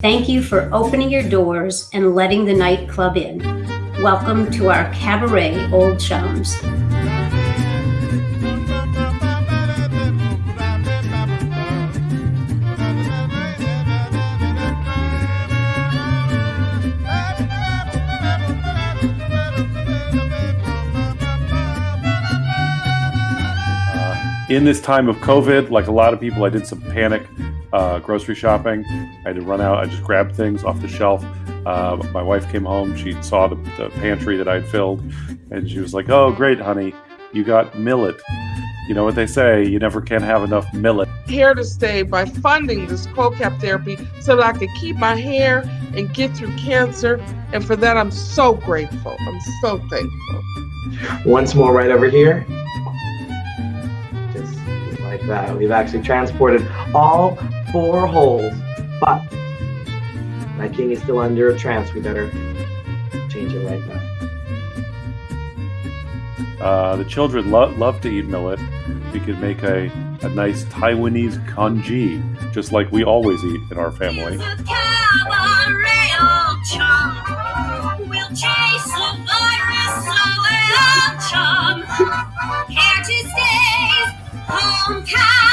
Thank you for opening your doors and letting the nightclub in. Welcome to our cabaret, Old Chums. In this time of COVID, like a lot of people, I did some panic uh, grocery shopping. I had to run out. I just grabbed things off the shelf. Uh, my wife came home. She saw the, the pantry that I'd filled, and she was like, "Oh, great, honey, you got millet." You know what they say, you never can have enough millet. Here to stay by funding this cold cap therapy so that I could keep my hair and get through cancer. And for that, I'm so grateful. I'm so thankful. Once more, right over here like that. We've actually transported all four holes, but my king is still under a trance. We better change it right now. Uh, the children lo- love to eat millet. We could make a, a nice Taiwanese congee, just like we always eat in our family. We'll 红开